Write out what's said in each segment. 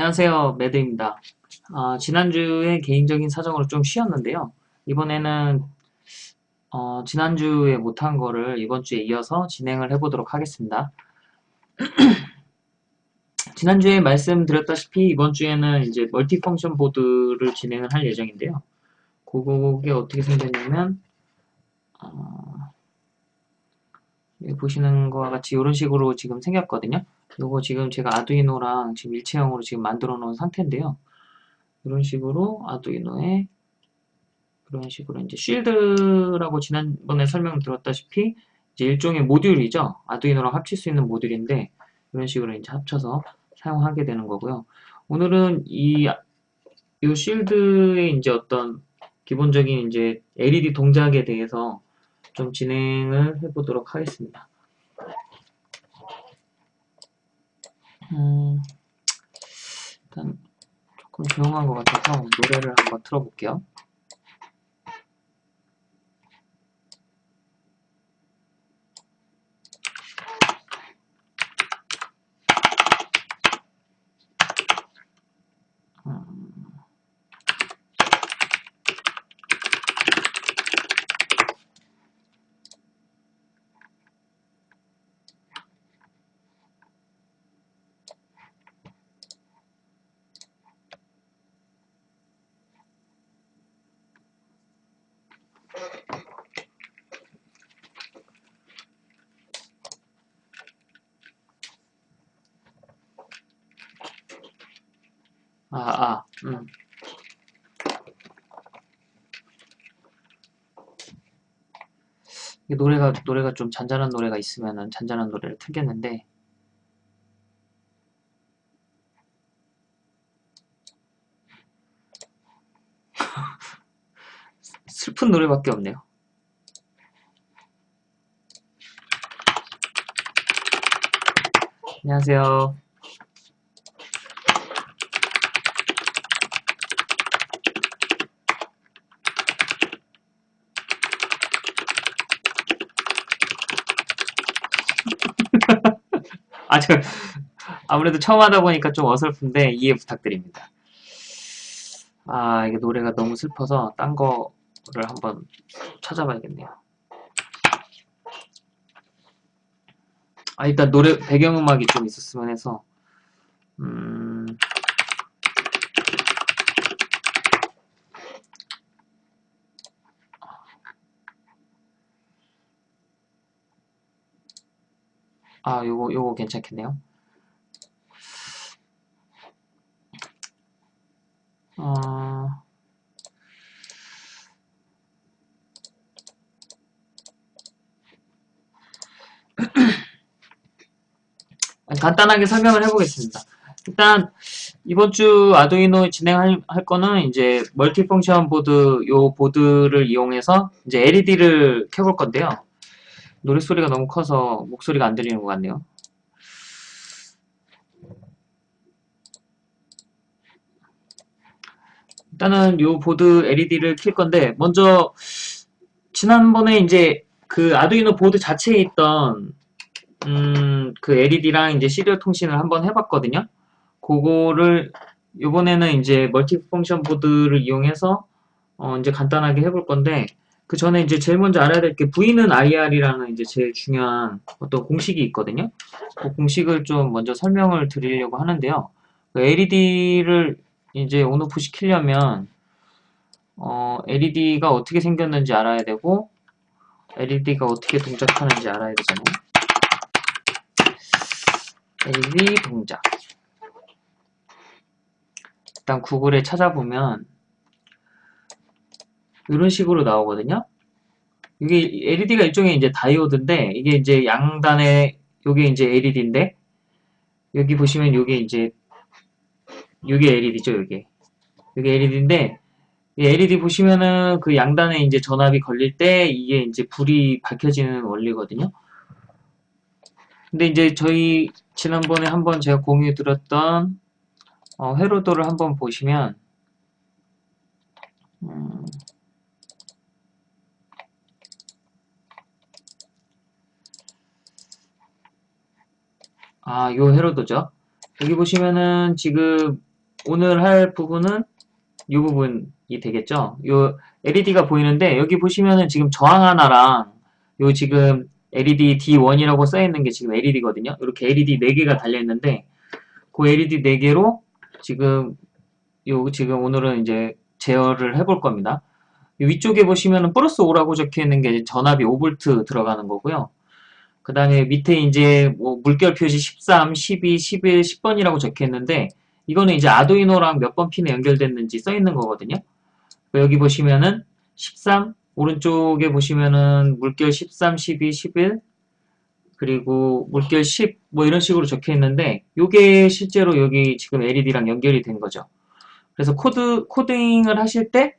안녕하세요. 매드입니다. 어, 지난주에 개인적인 사정으로 좀 쉬었는데요. 이번에는 어, 지난주에 못한 거를 이번 주에 이어서 진행을 해보도록 하겠습니다. 지난주에 말씀드렸다시피 이번 주에는 이제 멀티펑션 보드를 진행을 할 예정인데요. 그게 어떻게 생겼냐면 어, 보시는 것과 같이 이런 식으로 지금 생겼거든요. 요거 지금 제가 아두이노랑 지금 일체형으로 지금 만들어 놓은 상태인데요. 이런 식으로 아두이노에 이런 식으로 이제 쉴드라고 지난번에 설명 드렸다시피 이제 일종의 모듈이죠. 아두이노랑 합칠 수 있는 모듈인데 이런 식으로 이제 합쳐서 사용하게 되는 거고요. 오늘은 이, 이 쉴드의 이제 어떤 기본적인 이제 LED 동작에 대해서 좀 진행을 해보도록 하겠습니다. 음, 일단 조금 조용한 것 같아서 노래를 한번 틀어볼게요. 아, 아, 음. 노래가, 노래가 좀 잔잔한 노래가 있으면은 잔잔한 노래를 틀겠는데, 슬픈 노래밖에 없네요. 안녕하세요. 아, 저, 아무래도 처음 하다 보니까 좀 어설픈데 이해 부탁드립니다. 아, 이게 노래가 너무 슬퍼서 딴 거를 한번 찾아봐야겠네요. 아, 일단 노래, 배경음악이 좀 있었으면 해서, 음, 아, 요거, 요거 괜찮겠네요. 어... 간단하게 설명을 해보겠습니다. 일단 이번 주 아두이노 진행할 할 거는 이제 multifunction 보드 요 보드를 이용해서 이제 LED를 켜볼 건데요. 노랫소리가 너무 커서 목소리가 안 들리는 것 같네요. 일단은 요 보드 LED를 킬 건데 먼저 지난번에 이제 그 아두이노 보드 자체에 있던 음, 그 LED랑 이제 serial 통신을 한번 해봤거든요. 그거를 이번에는 이제 multi function 보드를 이용해서 어, 이제 간단하게 해볼 건데 그 전에 이제 제일 먼저 알아야 될 게 V는 IR이라는 이제 제일 중요한 어떤 공식이 있거든요. 그 공식을 좀 먼저 설명을 드리려고 하는데요. 그 LED를 이제 on off 시키려면 어, LED가 어떻게 생겼는지 알아야 되고 LED가 어떻게 동작하는지 알아야 되잖아요. LED 동작 일단 구글에 찾아보면 이런 식으로 나오거든요. 이게 LED가 일종의 이제 다이오드인데 이게 이제 양단에 요게 이제 LED인데 여기 보시면 요게 이제 요게 LED죠, 요게. 요게 LED인데 LED 보시면은 그 양단에 이제 전압이 걸릴 때 이게 이제 불이 밝혀지는 원리거든요. 근데 이제 저희 지난번에 한번 제가 공유 드렸던 어, 회로도를 한번 보시면 음, 아, 요 회로도죠. 여기 보시면은 지금 오늘 할 부분은 이 부분이 되겠죠. 요 LED가 보이는데 여기 보시면은 지금 저항 하나랑 요 지금 LED D1이라고 써있는 게 지금 LED거든요. 이렇게 LED 4개가 달려있는데 그 LED 4개로 지금 요 지금 오늘은 이제 제어를 해볼 겁니다. 위쪽에 보시면은 플러스 5라고 적혀있는 게 전압이 5V 들어가는 거고요. 그 다음에 밑에 이제 뭐 물결 표시 13, 12, 11, 10번이라고 적혀있는데 이거는 이제 아두이노랑 몇 번 핀에 연결됐는지 써있는 거거든요. 여기 보시면은 13, 오른쪽에 보시면은 물결 13, 12, 11 그리고 물결 10 뭐 이런 식으로 적혀 있는데 이게 실제로 여기 지금 LED랑 연결이 된 거죠. 그래서 코드 코딩을 하실 때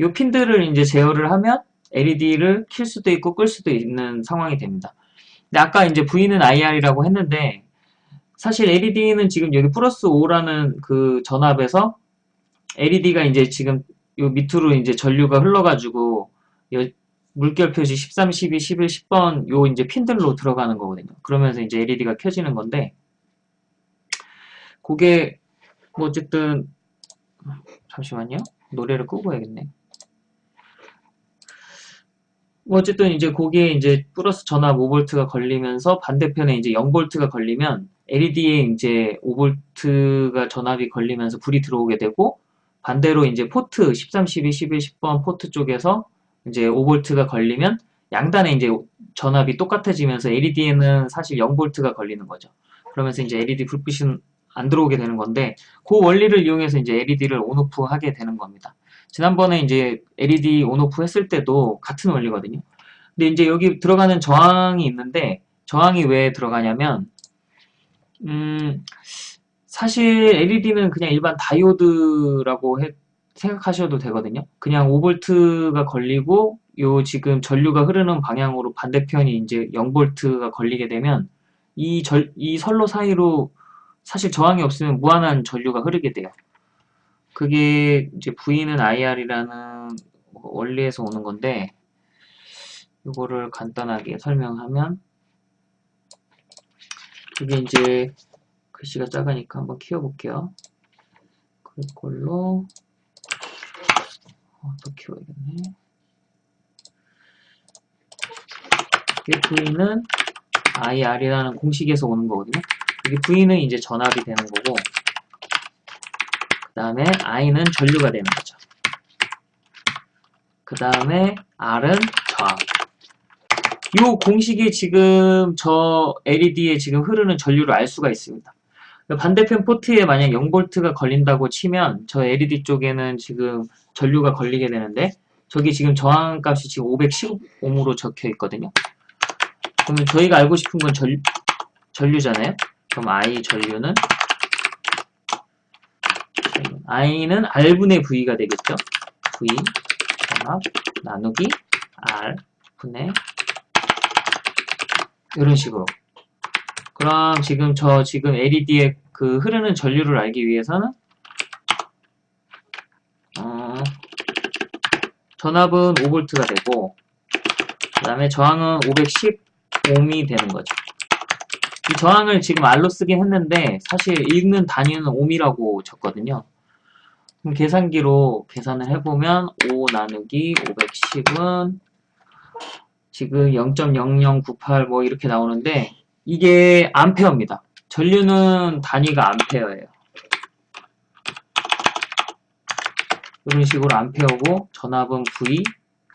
이 핀들을 이제 제어를 하면 LED를 킬 수도 있고 끌 수도 있는 상황이 됩니다. 근데 아까 이제 V는 IR이라고 했는데 사실 LED는 지금 여기 플러스 5라는 그 전압에서 LED가 이제 지금 요 밑으로 이제 전류가 흘러가지고 물결 표시 13, 12, 11, 10번 요 이제 핀들로 들어가는 거거든요. 그러면서 이제 LED가 켜지는 건데 그게 뭐 어쨌든 잠시만요. 노래를 끄고 해야겠네. 뭐 어쨌든 이제 거기에 이제 플러스 전압 5V가 걸리면서 반대편에 이제 0V가 걸리면 LED에 이제 5V가 전압이 걸리면서 불이 들어오게 되고 반대로 이제 포트 13, 12, 11, 10번 포트 쪽에서 이제 5V가 걸리면 양단에 이제 전압이 똑같아지면서 LED에는 사실 0V가 걸리는 거죠. 그러면서 이제 LED 불빛은 안 들어오게 되는 건데 그 원리를 이용해서 이제 LED를 온오프 하게 되는 겁니다. 지난번에 이제 LED 온오프 했을 때도 같은 원리거든요. 근데 이제 여기 들어가는 저항이 있는데 저항이 왜 들어가냐면 음 사실 LED는 그냥 일반 다이오드라고 해, 생각하셔도 되거든요. 그냥 5V가 걸리고 요 지금 전류가 흐르는 방향으로 반대편이 이제 0V가 걸리게 되면 이, 절, 이 선로 사이로 사실 저항이 없으면 무한한 전류가 흐르게 돼요. 그게 이제 V는 IR이라는 원리에서 오는 건데 이거를 간단하게 설명하면 그게 이제 글씨가 작으니까 한번 키워볼게요. 그걸로 어, 더 키워야겠네. 이 V는 IR이라는 공식에서 오는 거거든요. 여기 V는 이제 전압이 되는 거고 그 다음에 I는 전류가 되는 거죠. 그 다음에 R은 저항. 이 공식이 지금 저 LED에 지금 흐르는 전류를 알 수가 있습니다. 반대편 포트에 만약 0V가 걸린다고 치면 저 LED 쪽에는 지금 전류가 걸리게 되는데 저기 지금 저항값이 지금 515으로 적혀 있거든요. 그러면 저희가 알고 싶은 건 전, 전류잖아요. 그럼 I 전류는 I는 R분의 V가 되겠죠. V 전압 나누기 R 분의 이런 식으로 그럼 지금 저 지금 LED의 그 흐르는 전류를 알기 위해서는 어, 전압은 5V가 되고 그 다음에 저항은 510옴이 되는 거죠. 이 저항을 지금 R로 쓰긴 했는데 사실 읽는 단위는 옴이라고 쳤거든요. 그럼 계산기로 계산을 해보면 5 나누기 510은 지금 0.0098 뭐 이렇게 나오는데 이게 암페어입니다. 전류는 단위가 암페어예요. 이런 식으로 암페어고 전압은 V,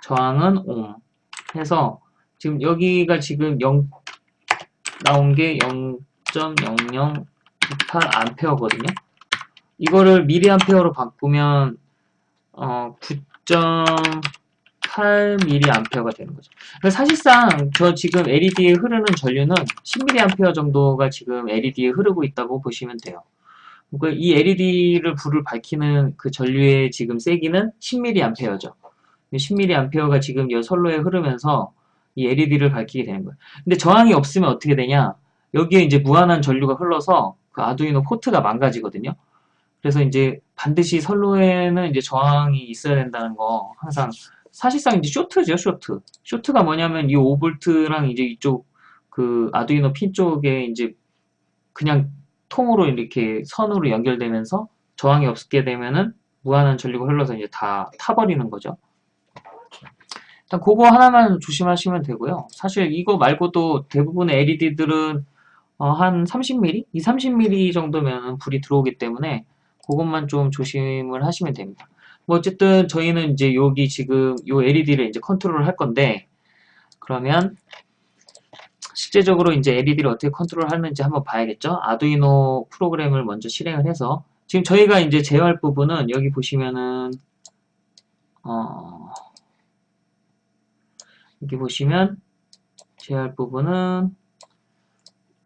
저항은 옴 해서 지금 여기가 지금 0 나온 게 0.0098 암페어거든요. 이거를 미리암페어로 바꾸면 어, 8mA가 되는 거죠. 사실상 저 지금 LED에 흐르는 전류는 10mA 정도가 지금 LED에 흐르고 있다고 보시면 돼요. 그러니까 이 LED를 불을 밝히는 그 전류의 지금 세기는 10mA죠. 10mA가 지금 이 선로에 흐르면서 이 LED를 밝히게 되는 거예요. 근데 저항이 없으면 어떻게 되냐? 여기에 이제 무한한 전류가 흘러서 그 아두이노 포트가 망가지거든요. 그래서 이제 반드시 선로에는 이제 저항이 있어야 된다는 거 항상 사실상 이제 쇼트죠, 쇼트. 쇼트가 뭐냐면 이 5V랑 이제 이쪽 그 아두이노 핀 쪽에 이제 그냥 통으로 이렇게 선으로 연결되면서 저항이 없게 되면은 무한한 전류가 흘러서 이제 다 타버리는 거죠. 일단 그거 하나만 조심하시면 되고요. 사실 이거 말고도 대부분의 LED들은 어, 한 30mm? 이 30mm 정도면 불이 들어오기 때문에 그것만 좀 조심을 하시면 됩니다. 뭐 어쨌든 저희는 이제 여기 지금 요 LED를 이제 컨트롤을 할 건데 그러면 실제적으로 이제 LED를 어떻게 컨트롤 하는지 한번 봐야겠죠. 아두이노 프로그램을 먼저 실행을 해서 지금 저희가 이제 제어할 부분은 여기 보시면은 어 여기 보시면 제어할 부분은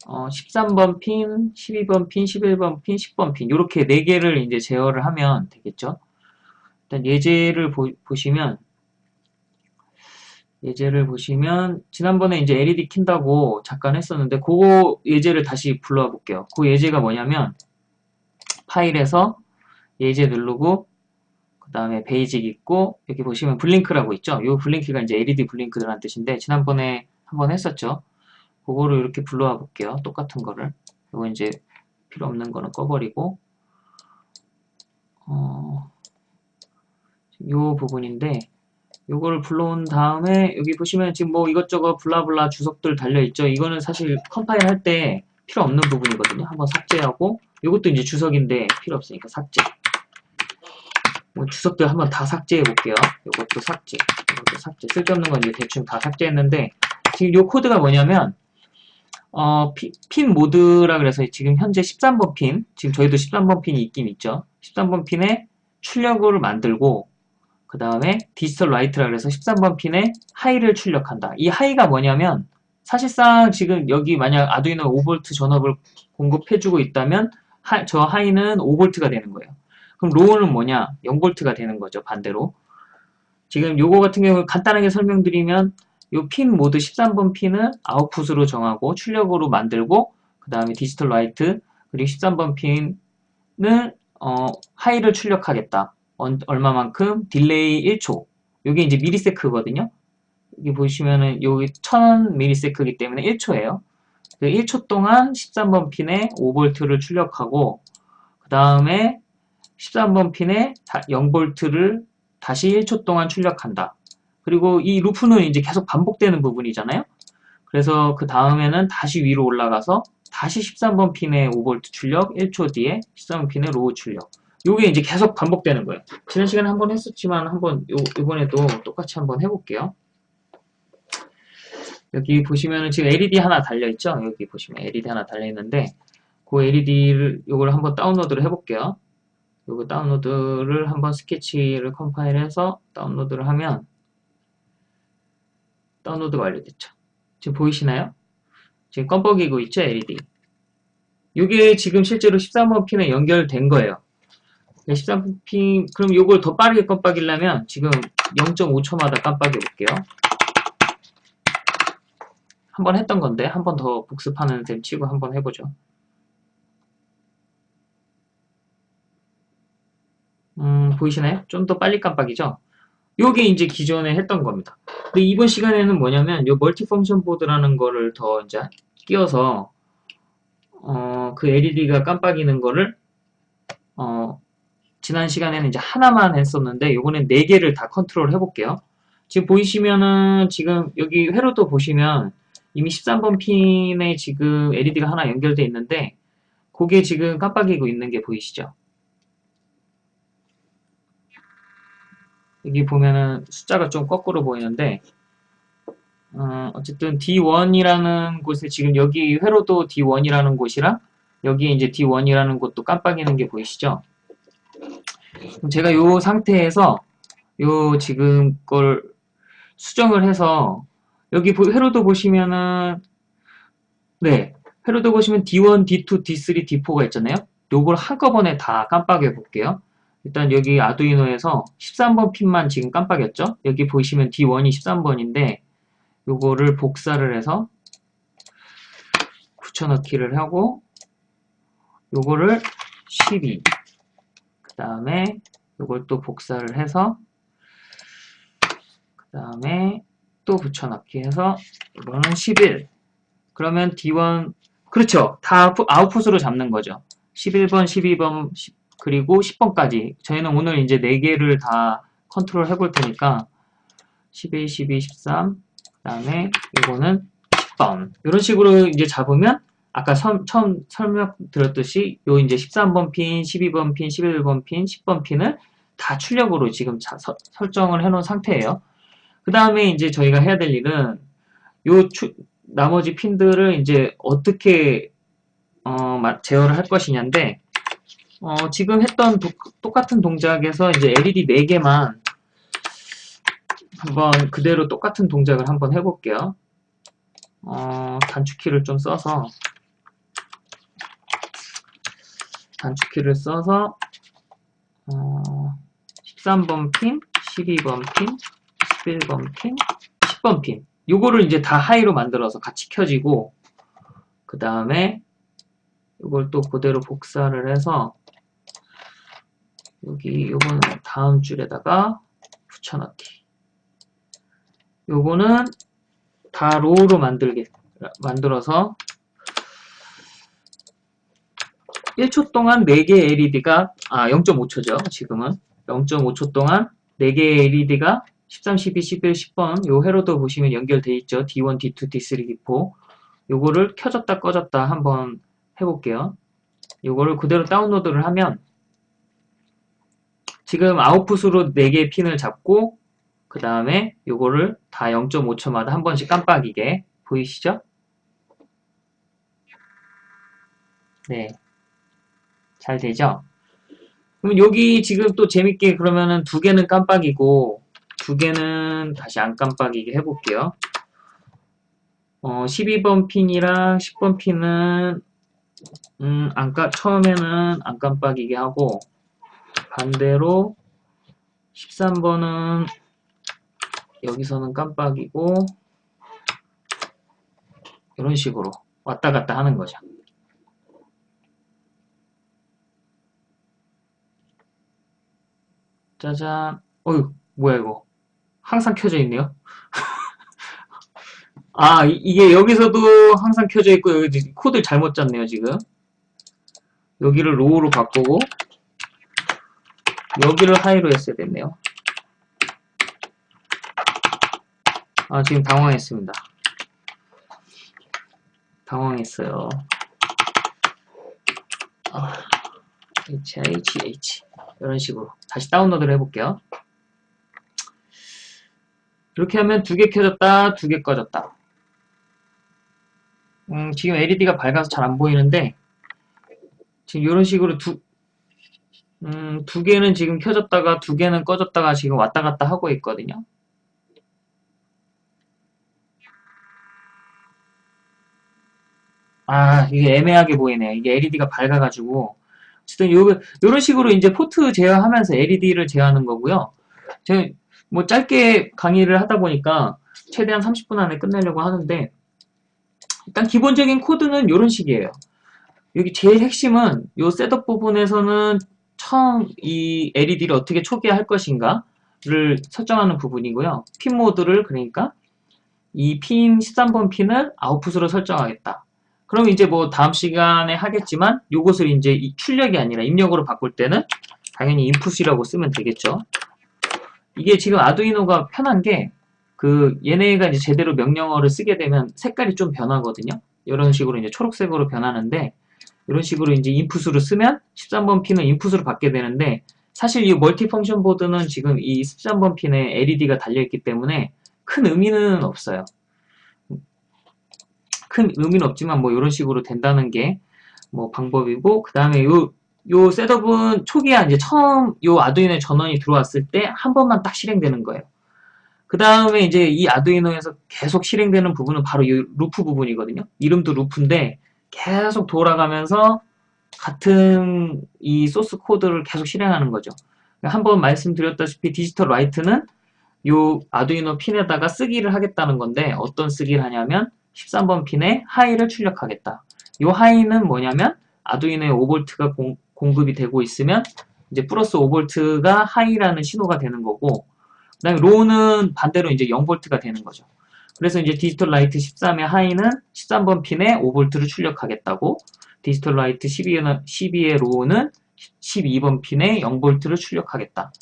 어 13번 핀, 12번 핀, 11번 핀, 10번 핀 이렇게 4개를 이제 제어를 하면 되겠죠. 일단 예제를 보, 보시면 예제를 보시면 지난번에 이제 LED 킨다고 잠깐 했었는데 그 예제를 다시 불러와 볼게요. 그 예제가 뭐냐면 파일에서 예제 누르고 그 다음에 Basic 있고 여기 보시면 Blink라고 있죠. 이 Blink가 이제 LED blink라는 뜻인데 지난번에 한번 했었죠. 그거를 이렇게 불러와 볼게요. 똑같은 거를. 이거 이제 필요 없는 거는 꺼버리고 어, 요 부분인데 요거를 불러온 다음에 여기 보시면 지금 뭐 이것저것 blah blah 주석들 달려있죠. 이거는 사실 컴파일 할 때 필요 없는 부분이거든요. 한번 삭제하고 요것도 이제 주석인데 필요 없으니까 삭제 뭐 주석들 한번 다 삭제해 볼게요. 요것도 삭제 이것도 삭제 쓸데없는 건 이제 대충 다 삭제했는데 지금 요 코드가 뭐냐면 어, 피, pin mode라 그래서 지금 현재 13번 핀 지금 저희도 13번 핀이 있긴 있죠. 13번 핀에 출력을 만들고 그 다음에 digital write라 그래서 13번 핀에 high를 출력한다. 이 high가 뭐냐면 사실상 지금 여기 만약 아두이노 5V 전압을 공급해주고 있다면 하, 저 high는 5V가 되는 거예요. 그럼 low는 뭐냐? 0V가 되는 거죠. 반대로. 지금 요거 같은 경우 간단하게 설명드리면 요 pin mode 13번 핀은 아웃풋으로 정하고 출력으로 만들고 그 다음에 digital write 그리고 13번 핀은 어, high를 출력하겠다. 얼마만큼? delay 1초. 이게 이제 millisec거든요. 여기 보시면은 여기 1000 millisec이기 때문에 1초예요. 1초 그 동안 13번 핀에 5V를 출력하고 그 다음에 13번 핀에 0V를 다시 1초 동안 출력한다. 그리고 이 루프는 이제 계속 반복되는 부분이잖아요. 그래서 그 다음에는 다시 위로 올라가서 다시 13번 핀에 5V 출력, 1초 뒤에 13번 핀에 low 출력. 요게 이제 계속 반복되는 거예요. 지난 시간에 한 번 했었지만 한번 요, 이번에도 똑같이 한번 해볼게요. 여기 보시면은 지금 LED 하나 달려있죠? 여기 보시면 LED 하나 달려있는데 그 LED를 요걸 한번 다운로드를 해볼게요. 요거 다운로드를 한번 스케치를 컴파일해서 다운로드를 하면 다운로드 완료됐죠. 지금 보이시나요? 지금 껌뻑이고 있죠? LED. 요게 지금 실제로 13번 핀에 연결된 거예요. 13핀 그럼 요걸 더 빠르게 깜빡이려면 지금 0.5초마다 깜빡이 볼게요. 한 번 했던 건데 한 번 더 복습하는 셈 치고 한 번 해보죠. 음, 보이시나요? 좀 더 빨리 깜빡이죠? 요게 이제 기존에 했던 겁니다. 근데 이번 시간에는 뭐냐면 요 multi function 보드라는 거를 더 이제 끼워서 어, 그 LED가 깜빡이는 거를 어, 지난 시간에는 이제 하나만 했었는데 요번엔 네 개를 다 컨트롤 해볼게요. 지금 보이시면은 지금 여기 회로도 보시면 이미 13번 핀에 지금 LED가 하나 연결되어 있는데 그게 지금 깜빡이고 있는 게 보이시죠? 여기 보면은 숫자가 좀 거꾸로 보이는데 어, 어쨌든 D1이라는 곳에 지금 여기 회로도 D1이라는 곳이랑 여기 이제 D1이라는 곳도 깜빡이는 게 보이시죠? 제가 요 상태에서 요 지금 걸 수정을 해서 여기 회로도 보시면은 네 회로도 보시면 D1, D2, D3, D4가 있잖아요. 요걸 한꺼번에 다 깜빡여 볼게요. 일단 여기 아두이노에서 13번 핀만 지금 깜빡였죠? 여기 보시면 D1이 13번인데 요거를 복사를 해서 붙여넣기를 하고 요거를 12 그 다음에 이걸 또 복사를 해서 그 다음에 또 붙여넣기 해서 이거는 11 그러면 D1 그렇죠. 다 아웃풋으로 잡는 거죠. 11번 12번 그리고 10번까지 저희는 오늘 이제 4개를 다 컨트롤 해볼 테니까 11, 12, 13, 그 다음에 이거는 10번 이런 식으로 이제 잡으면 아까 서, 처음 설명드렸듯이 요 이제 13번 핀, 12번 핀, 11번 핀, 10번 핀을 다 출력으로 지금 자, 서, 설정을 해 놓은 상태예요. 그 다음에 이제 저희가 해야 될 일은 요 추, 나머지 핀들을 이제 어떻게 어, 제어를 할 것이냐인데 어, 지금 했던 도, 똑같은 동작에서 이제 LED 4개만 한번 그대로 똑같은 동작을 한번 해볼게요. 어, 단축키를 좀 써서 단축키를 써서 어, 13번 핀, 12번 핀, 11번 핀, 10번 핀 요거를 이제 다 하이로 만들어서 같이 켜지고 그 다음에 이걸 또 그대로 복사를 해서 여기 요거는 다음 줄에다가 붙여넣기. 요거는 다 로우로 만들게 만들어서 1초 동안 4개 LED가 아 0.5초죠 지금은. 0.5초 동안 4개 LED가 13, 12, 11, 10번 요 회로도 보시면 연결돼 있죠. D1, D2, D3, D4 요거를 켜졌다 꺼졌다 한번 해볼게요. 요거를 그대로 다운로드를 하면 지금 아웃풋으로 4개의 핀을 잡고 그 다음에 요거를 다 0.5초마다 한 번씩 깜빡이게 보이시죠? 네. 잘 되죠? 그럼 여기 지금 또 재밌게 그러면은 두 개는 깜빡이고 두 개는 다시 안 깜빡이게 해볼게요. 어, 12번 핀이랑 10번 핀은 음, 안 까, 처음에는 안 깜빡이게 하고 반대로 13번은 여기서는 깜빡이고 이런 식으로 왔다 갔다 하는 거죠. 짜잔. 어휴, 뭐야 이거. 항상 켜져 있네요. 아, 이, 게 여기서도 항상 켜져 있고 여기 코드 잘못 짰네요, 지금. 여기를 low로 바꾸고 여기를 high로 했어야 됐네요. 아, 지금 당황했습니다. 당황했어요. 아, HIGH. 이런 식으로. 다시 다운로드를 해볼게요. 이렇게 하면 두 개 켜졌다, 두 개 꺼졌다. 음, 지금 LED가 밝아서 잘 안 보이는데, 지금 이런 식으로 두, 음, 두 개는 지금 켜졌다가 두 개는 꺼졌다가 지금 왔다 갔다 하고 있거든요. 아, 이게 애매하게 보이네요. 이게 LED가 밝아가지고. 어쨌든 요, 요런 식으로 이제 포트 제어하면서 LED를 제어하는 거고요. 제가 뭐 짧게 강의를 하다 보니까 최대한 30분 안에 끝내려고 하는데 일단 기본적인 코드는 이런 식이에요. 여기 제일 핵심은 요 setup 부분에서는 처음 이 LED를 어떻게 초기화할 것인가를 설정하는 부분이고요. pin mode를 그러니까 이 핀 13번 핀을 아웃풋으로 설정하겠다. 그럼 이제 뭐 다음 시간에 하겠지만 요것을 이제 출력이 아니라 입력으로 바꿀 때는 당연히 인풋이라고 쓰면 되겠죠. 이게 지금 아두이노가 편한 게 그 얘네가 이제 제대로 명령어를 쓰게 되면 색깔이 좀 변하거든요. 이런 식으로 이제 초록색으로 변하는데 이런 식으로 이제 인풋으로 쓰면 13번 핀은 인풋으로 받게 되는데 사실 이 멀티 펑션 보드는 지금 이 13번 핀에 LED가 달려있기 때문에 큰 의미는 없어요. 큰 의미는 없지만 뭐 이런 식으로 된다는 게 뭐 방법이고 그 다음에 요, 요 setup은 초기에 이제 처음 요 아두이노 전원이 들어왔을 때 한 번만 딱 실행되는 거예요. 그 다음에 이제 이 아두이노에서 계속 실행되는 부분은 바로 이 loop 부분이거든요. 이름도 loop인데 계속 돌아가면서 같은 이 소스 코드를 계속 실행하는 거죠. 한번 말씀드렸다시피 digital write는 요 아두이노 핀에다가 쓰기를 하겠다는 건데 어떤 쓰기를 하냐면 13번 핀에 high를 출력하겠다. 이 high는 뭐냐면 아두이노에 5V가 공, 공급이 되고 있으면 이제 플러스 5V가 high라는 신호가 되는 거고 그 다음에 low는 반대로 이제 0V가 되는 거죠. 그래서 이제 digital write 13의 high는 13번 핀에 5V를 출력하겠다고 digital write 12의, 12의 low는 12번 핀에 0V를 출력하겠다.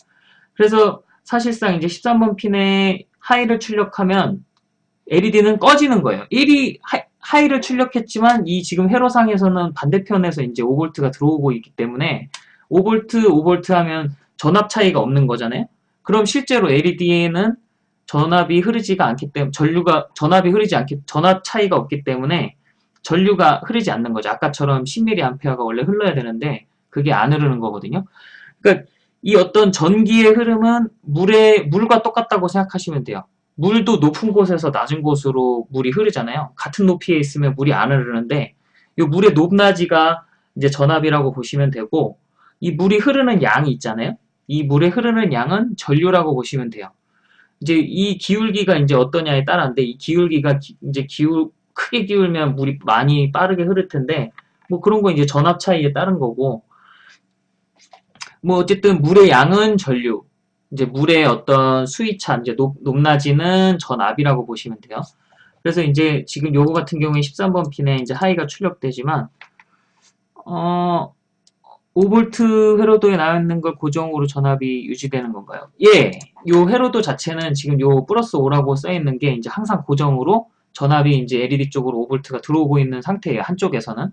그래서 사실상 이제 13번 핀에 high를 출력하면 LED는 꺼지는 거예요. 1이 하이 를 출력했지만 이 지금 회로상에서는 반대편에서 이제 5V가 들어오고 있기 때문에 5V, 5V 하면 전압 차이가 없는 거잖아요. 그럼 실제로 LED에는 전압이 흐르지가 않기 때문에 전류가 전압이 흐르지 않기 전압 차이가 없기 때문에 전류가 흐르지 않는 거죠. 아까처럼 10mA가 원래 흘러야 되는데 그게 안 흐르는 거거든요. 그러니까 이 어떤 전기의 흐름은 물에 물과 똑같다고 생각하시면 돼요. 물도 높은 곳에서 낮은 곳으로 물이 흐르잖아요. 같은 높이에 있으면 물이 안 흐르는데 이 물의 높낮이가 이제 전압이라고 보시면 되고 이 물이 흐르는 양이 있잖아요. 이 물에 흐르는 양은 전류라고 보시면 돼요. 이제 이 기울기가 이제 어떠냐에 따라인데 이 기울기가 기, 이제 기울 크게 기울면 물이 많이 빠르게 흐를 텐데 뭐 그런 거 이제 전압 차이에 따른 거고 뭐 어쨌든 물의 양은 전류 이제 물의 어떤 수위차 이제 높, 높낮이는 전압이라고 보시면 돼요. 그래서 이제 지금 요거 같은 경우에 13번 핀에 이제 하이가 출력되지만 어 5V 회로도에 나와 있는 걸 고정으로 전압이 유지되는 건가요? 예, 요 회로도 자체는 지금 요 플러스 5라고 써 있는 게 이제 항상 고정으로 전압이 이제 LED 쪽으로 5V가 들어오고 있는 상태예요. 한쪽에서는.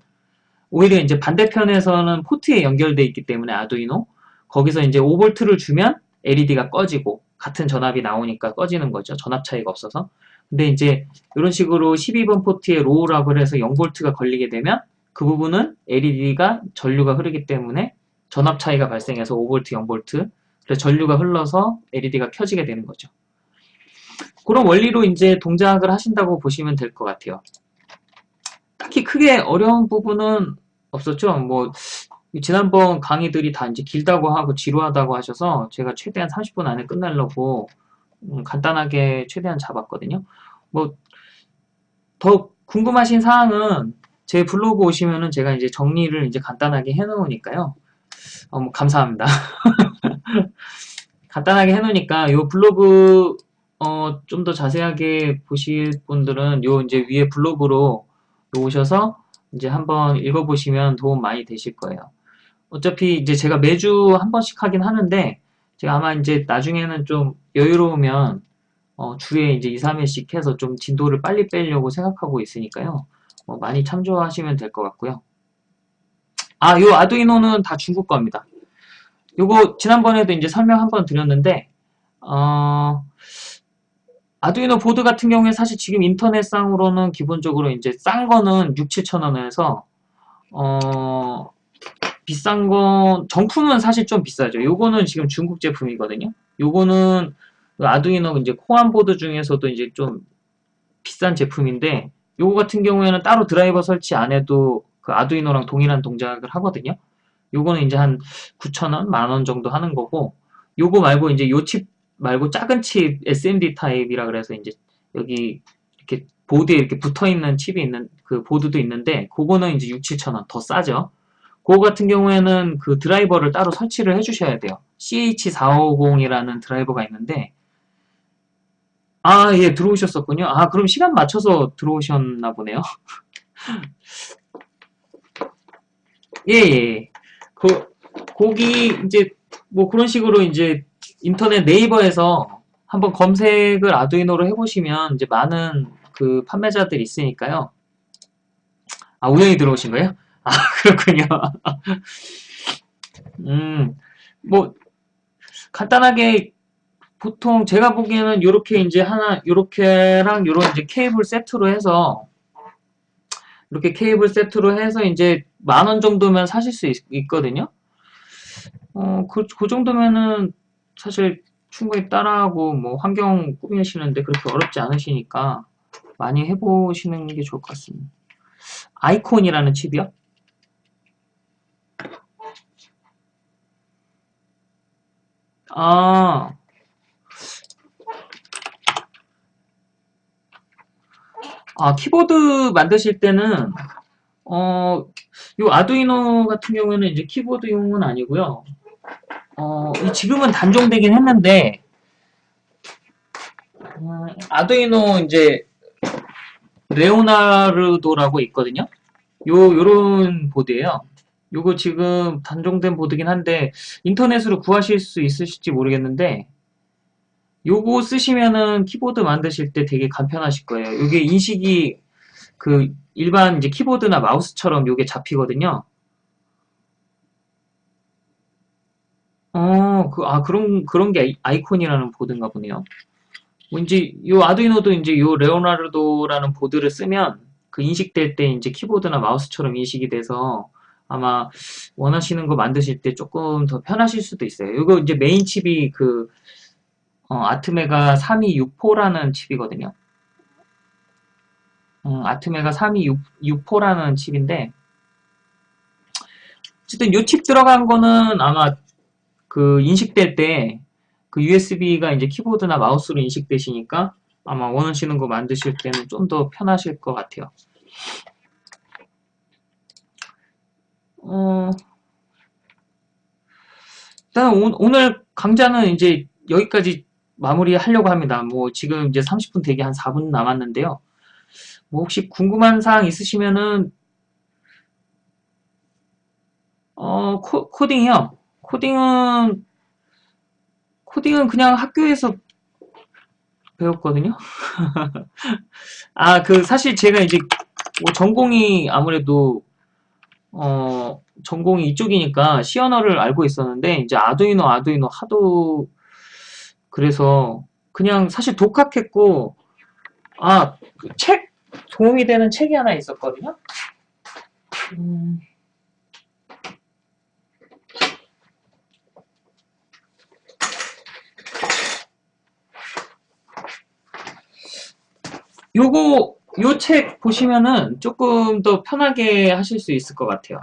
오히려 이제 반대편에서는 포트에 연결돼 있기 때문에 아두이노 거기서 이제 5V를 주면 LED가 꺼지고 같은 전압이 나오니까 꺼지는 거죠. 전압 차이가 없어서. 근데 이제 이런 식으로 12번 포트에 low라고 해서 0V가 걸리게 되면 그 부분은 LED가 전류가 흐르기 때문에 전압 차이가 발생해서 5V, 0V 그래서 전류가 흘러서 LED가 켜지게 되는 거죠. 그런 원리로 이제 동작을 하신다고 보시면 될 것 같아요. 딱히 크게 어려운 부분은 없었죠. 뭐 지난번 강의들이 다 이제 길다고 하고 지루하다고 하셔서 제가 최대한 30분 안에 끝내려고 음, 간단하게 최대한 잡았거든요. 뭐 더 궁금하신 사항은 제 블로그 오시면은 제가 이제 정리를 이제 간단하게 해놓으니까요. 어, 뭐 감사합니다. 간단하게 해놓으니까 요 블로그 어, 좀 더 자세하게 보실 분들은 요 이제 위에 블로그로 오셔서 이제 한번 읽어보시면 도움 많이 되실 거예요. 어차피 이제 제가 매주 한 번씩 하긴 하는데 제가 아마 이제 나중에는 좀 여유로우면 어, 주에 이제 2, 3회씩 해서 좀 진도를 빨리 빼려고 생각하고 있으니까요. 어, 많이 참조하시면 될 것 같고요. 아, 요 아두이노는 다 중국 겁니다. 요거 지난번에도 이제 설명 한번 드렸는데 어, 아두이노 보드 같은 경우에 사실 지금 인터넷상으로는 기본적으로 이제 싼 거는 6, 7천 원에서 어, 비싼 건 정품은 사실 좀 비싸죠. 요거는 지금 중국 제품이거든요. 요거는 아두이노 이제 코안 보드 중에서도 이제 좀 비싼 제품인데 요거 같은 경우에는 따로 드라이버 설치 안 해도 그 아두이노랑 동일한 동작을 하거든요. 요거는 이제 한 9,000원, 만원 정도 하는 거고 요거 말고 이제 요 칩 말고 작은 칩 SMD 타입이라 그래서 이제 여기 이렇게 보드에 이렇게 붙어 있는 칩이 있는 그 보드도 있는데 그거는 이제 6, 7,000원 더 싸죠. 그거 같은 경우에는 그 드라이버를 따로 설치를 해주셔야 돼요. CH450이라는 드라이버가 있는데 아, 예, 들어오셨었군요. 아, 그럼 시간 맞춰서 들어오셨나 보네요. 예, 예. 그, 거기, 이제, 뭐 그런 식으로 이제 인터넷 네이버에서 한번 검색을 아두이노로 해보시면 이제 많은 그 판매자들이 있으니까요. 아, 우연히 들어오신 거예요? 아, 그렇군요. 음, 뭐, 간단하게 보통 제가 보기에는 이렇게 이제 하나 이렇게랑 이런 이제 케이블 세트로 해서 이렇게 케이블 세트로 해서 이제 만 원 정도면 사실 수 있, 거든요 어, 그, 그 정도면은 사실 충분히 따라하고 뭐 환경 꾸미시는데 그렇게 어렵지 않으시니까 많이 해보시는 게 좋을 것 같습니다. 아이콘이라는 칩이요? 아, 아, 키보드 만드실 때는, 어, 요 아두이노 같은 경우에는 이제 키보드용은 아니고요. 어, 지금은 단종되긴 했는데, 음, 아두이노 이제, 레오나르도라고 있거든요. 요, 요런 보드예요 요거 지금 단종된 보드긴 한데 인터넷으로 구하실 수 있으실지 모르겠는데 요거 쓰시면은 키보드 만드실 때 되게 간편하실 거예요. 요게 인식이 그 일반 이제 키보드나 마우스처럼 요게 잡히거든요. 어, 그, 아, 그런, 그런 게 아이- 아이콘이라는 보드인가 보네요. 뭐 이제 요 아두이노도 이제 요 레오나르도라는 보드를 쓰면 그 인식될 때 이제 키보드나 마우스처럼 인식이 돼서 아마 원하시는 거 만드실 때 조금 더 편하실 수도 있어요. 이거 이제 메인 칩이 그 어, 아트메가 3264라는 칩이거든요. 음, 아트메가 3264라는 칩인데 어쨌든 요칩 들어간 거는 아마 그 인식될 때 그 USB가 이제 키보드나 마우스로 인식되시니까 아마 원하시는 거 만드실 때는 좀 더 편하실 것 같아요. 어, 일단 오, 늘 강좌는 이제 여기까지 마무리하려고 합니다. 뭐 지금 이제 30분 되게 한 4분 남았는데요. 뭐 혹시 궁금한 사항 있으시면은 어, 코, 코딩이요. 코딩은 코딩은 그냥 학교에서 배웠거든요. 아, 그 사실 제가 이제 뭐 전공이 아무래도 어, 전공이 이쪽이니까 C 언어를 알고 있었는데 이제 아두이노 아두이노 하도 그래서 그냥 사실 독학했고 아, 그책 도움이 되는 책이 하나 있었거든요. 음, 요거 요 책 보시면은 조금 더 편하게 하실 수 있을 것 같아요.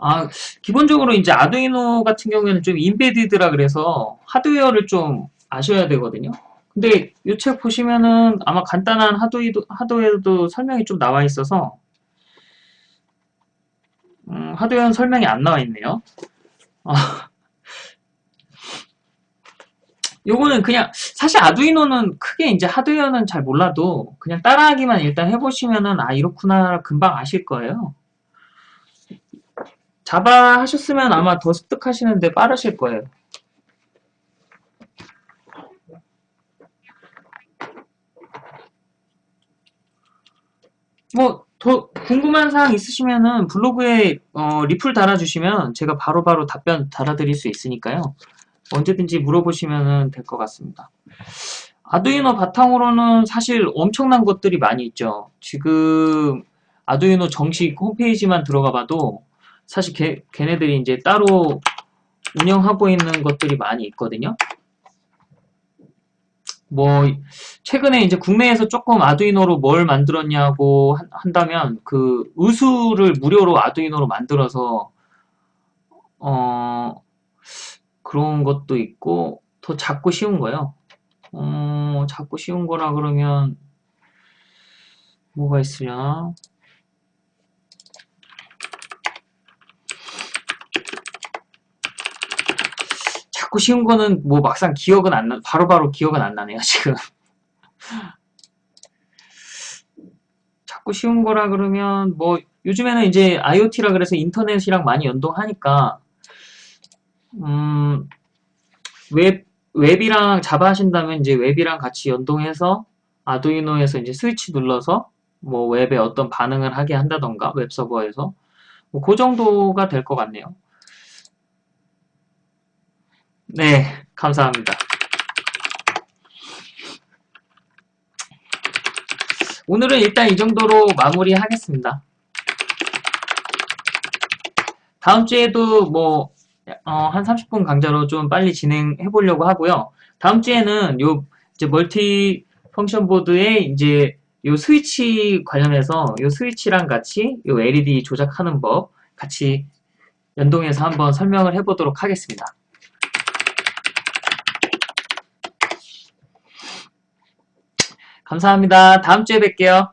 아, 기본적으로 이제 아두이노 같은 경우에는 좀 인베디드라 그래서 하드웨어를 좀 아셔야 되거든요. 근데 이 책 보시면은 아마 간단한 하드웨어도, 하드웨어도 설명이 좀 나와 있어서 음, 하드웨어는 설명이 안 나와 있네요. 아, 요거는 그냥 사실 아두이노는 크게 이제 하드웨어는 잘 몰라도 그냥 따라하기만 일단 해보시면은 아 이렇구나 금방 아실 거예요. 자바 하셨으면 아마 더 습득하시는데 빠르실 거예요. 뭐 더 궁금한 사항 있으시면은 블로그에 어, 리플 달아주시면 제가 바로바로 바로 답변 달아드릴 수 있으니까요. 언제든지 물어보시면 될 것 같습니다. 아두이노 바탕으로는 사실 엄청난 것들이 많이 있죠. 지금 아두이노 정식 홈페이지만 들어가 봐도 사실 걔, 걔네들이 이제 따로 운영하고 있는 것들이 많이 있거든요. 뭐 최근에 이제 국내에서 조금 아두이노로 뭘 만들었냐고 한 다면 그 의수를 무료로 아두이노로 만들어서 어 그런 것도 있고 더 작고 쉬운 거요. 어 작고 쉬운 거라 그러면 뭐가 있으려나? 자꾸 쉬운 거는 뭐 막상 기억은 안 나, 바로바로 바로 기억은 안 나네요, 지금. 자꾸 쉬운 거라 그러면 뭐 요즘에는 이제 IoT라 그래서 인터넷이랑 많이 연동하니까 음, 웹 웹이랑 자바 하신다면 이제 웹이랑 같이 연동해서 아두이노에서 이제 스위치 눌러서 뭐 웹에 어떤 반응을 하게 한다던가 웹 서버에서 뭐 그 정도가 될 것 같네요. 네, 감사합니다. 오늘은 일단 이 정도로 마무리하겠습니다. 다음 주에도 뭐, 어, 한 30분 강좌로 좀 빨리 진행해 보려고 하고요. 다음 주에는 요, 이제 멀티 펑션 보드에 이제 요 스위치 관련해서 요 스위치랑 같이 요 LED 조작하는 법 같이 연동해서 한번 설명을 해 보도록 하겠습니다. 감사합니다. 다음 주에 뵐게요.